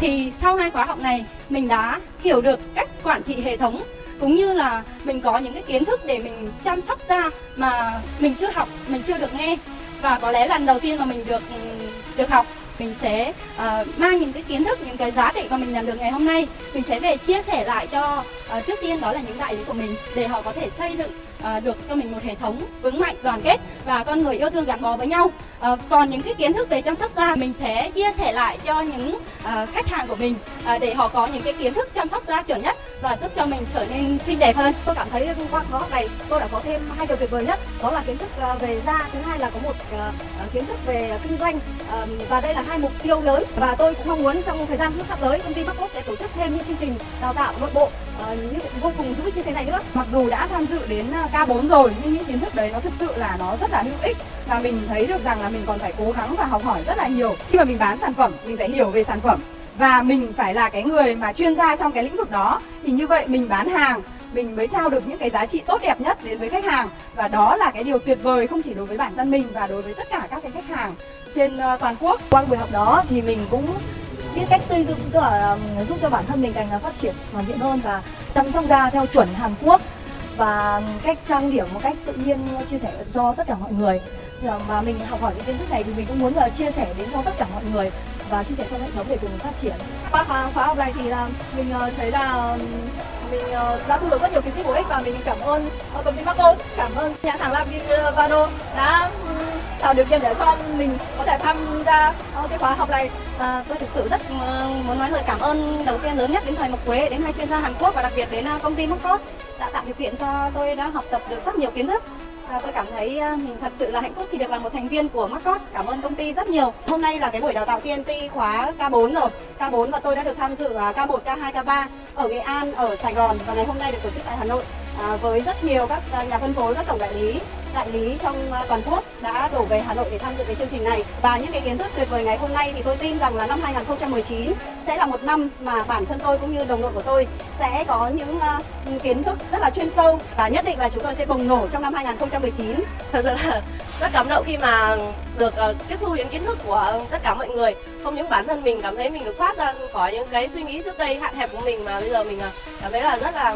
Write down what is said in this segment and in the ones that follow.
thì sau hai khóa học này, mình đã hiểu được cách quản trị hệ thống, cũng như là mình có những cái kiến thức để mình chăm sóc da mà mình chưa học, mình chưa được nghe. Và có lẽ lần đầu tiên mà mình được ừ, được học mình sẽ uh, mang những cái kiến thức những cái giá trị mà mình nhận được ngày hôm nay mình sẽ về chia sẻ lại cho uh, trước tiên đó là những đại lý của mình để họ có thể xây dựng uh, được cho mình một hệ thống vững mạnh đoàn kết và con người yêu thương gắn bó với nhau. Uh, còn những cái kiến thức về chăm sóc da mình sẽ chia sẻ lại cho những uh, khách hàng của mình uh, để họ có những cái kiến thức chăm sóc da chuẩn nhất và giúp cho mình trở nên xinh đẹp hơn. Tôi cảm thấy qua khóa học này tôi đã có thêm hai điều tuyệt vời nhất. Đó là kiến thức về da thứ hai là có một uh, kiến thức về kinh doanh. Và đây là hai mục tiêu lớn và tôi cũng mong muốn trong thời gian sắp tới công ty Marcos sẽ tổ chức thêm những chương trình đào tạo nội bộ như vô cùng hữu ích như thế này nữa. Mặc dù đã tham dự đến K4 rồi nhưng những kiến thức đấy nó thực sự là nó rất là hữu ích và mình thấy được rằng là mình còn phải cố gắng và học hỏi rất là nhiều. Khi mà mình bán sản phẩm mình phải hiểu về sản phẩm và mình phải là cái người mà chuyên gia trong cái lĩnh vực đó. Thì như vậy mình bán hàng, mình mới trao được những cái giá trị tốt đẹp nhất đến với khách hàng. Và đó là cái điều tuyệt vời không chỉ đối với bản thân mình và đối với tất cả các cái khách hàng trên ờ, toàn quốc. Qua buổi học đó thì mình cũng biết cách xây dựng, tức là giúp cho bản thân mình càng phát triển hoàn thiện hơn và chăm sóc da theo chuẩn Hàn Quốc. Và cách trang điểm một cách tự nhiên ờ, chia sẻ cho tất cả mọi người. Ờ, và mình học hỏi những kiến thức này thì mình cũng muốn là chia sẻ đến cho tất cả mọi người và chia sẻ trong hệ thống để cùng phát triển. Qua khóa, khóa học này thì là mình ờ, thấy là ờ, mình ờ, đã thu được rất nhiều kiến thức bổ ích và mình cảm ơn công ty Marco cảm ơn nhãn hàng Lavivado đã tạo điều kiện để cho mình có thể tham gia cái khóa học này. À, tôi thực sự rất muốn nói lời cảm ơn đầu tiên lớn nhất đến thầy Mộc Quế đến hai chuyên gia Hàn Quốc và đặc biệt đến công ty Marco đã tạo điều kiện cho tôi đã học tập được rất nhiều kiến thức. À, tôi cảm thấy ờ, mình thật sự là hạnh phúc khi được là một thành viên của Marcos. Cảm ơn công ty rất nhiều. Hôm nay là cái buổi đào tạo TNT khóa K4 rồi. K4 và tôi đã được tham dự K1, K2, K3 ở Nghệ An, ở Sài Gòn và ngày hôm nay được tổ chức tại Hà Nội à, với rất nhiều các à, nhà phân phối, các tổng đại lý đại lý trong à, toàn quốc đã đổ về Hà Nội để tham dự cái chương trình này và những cái kiến thức tuyệt vời ngày hôm nay thì tôi tin rằng là năm 2019 sẽ là một năm mà bản thân tôi cũng như đồng đội của tôi sẽ có những uh, kiến thức rất là chuyên sâu và nhất định là chúng tôi sẽ bùng nổ trong năm 2019. Thật sự là rất cảm động khi mà được uh, tiếp thu những kiến thức của tất cả mọi người. Không những bản thân mình cảm thấy mình được thoát ra khỏi những cái suy nghĩ trước đây hạn hẹp của mình mà bây giờ mình uh, cảm thấy là rất là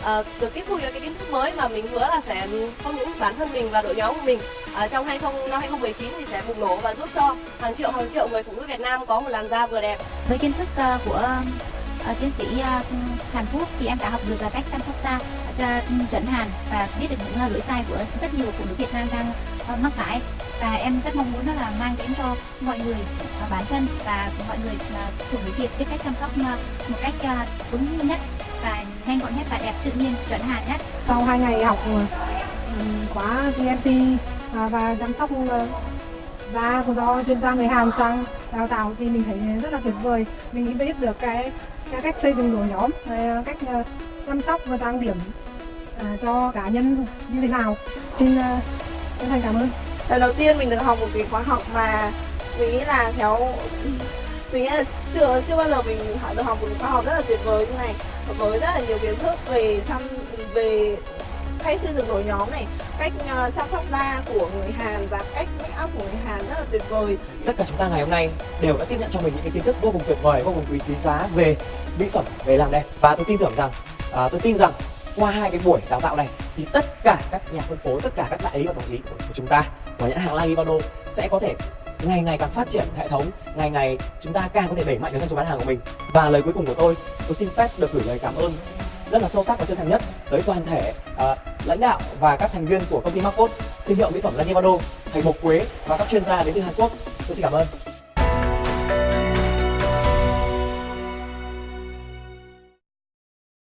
uh, được tiếp thu những cái kiến thức mới mà mình hứa là sẽ không những bản thân mình và đội nhóm của mình uh, trong 20 năm 2019 thì sẽ bùng nổ và giúp cho hàng triệu hàng triệu người phụ nữ Việt Nam có một làn da vừa đẹp. Với kiến thức uh, của uh, tiến sĩ uh, Hàn Quốc thì em đã học được là cách chăm sóc da cho chuẩn Hàn và biết được những lỗi sai của rất nhiều phụ nữ Việt Nam đang uh, mắc phải và em rất mong muốn đó là mang đến cho mọi người uh, bản thân và mọi người uh, phụ nữ Việt biết cách chăm sóc uh, một cách uh, đúng nhất và nhanh gọn nhất và đẹp tự nhiên chuẩn hàn nhất. Sau hai ngày học khóa TNT và, và chăm sóc da do chuyên gia người Hàn sang đào tạo thì mình thấy rất là tuyệt vời. Mình biết được cái, cái cách xây dựng đội nhóm cách chăm sóc và trang điểm à, cho cá nhân như thế nào. Xin chân thành cảm ơn. Lần đầu tiên mình được học một cái khóa học mà mình nghĩ là theo mình nghĩ là chưa chưa bao giờ mình học được học một khóa học rất là tuyệt vời như này. Với rất là nhiều kiến thức về chăm về cách xây dựng đội nhóm này cách uh, chăm sóc da của người Hàn và cách make up của người Hàn rất là tuyệt vời. Tất cả chúng ta ngày hôm nay đều đã tiếp nhận cho mình những cái kiến thức vô cùng tuyệt vời vô cùng quý quý giá về mỹ phẩm về làm đẹp. Và tôi tin tưởng rằng uh, tôi tin rằng qua hai cái buổi đào tạo này thì tất cả các nhà phân phối tất cả các đại lý và tổng lý của, của chúng ta của nhãn hàng La Ivano sẽ có thể ngày ngày càng phát triển hệ thống ngày ngày chúng ta càng có thể đẩy mạnh được doanh số bán hàng của mình. Và lời cuối cùng của tôi tôi xin phép được gửi lời cảm ơn rất là sâu sắc và chân thành nhất tới toàn thể uh, lãnh đạo và các thành viên của công ty Marcos thương hiệu mỹ phẩm Lanivado thầy Mộc Quế và các chuyên gia đến từ Hàn Quốc. Tôi xin cảm ơn.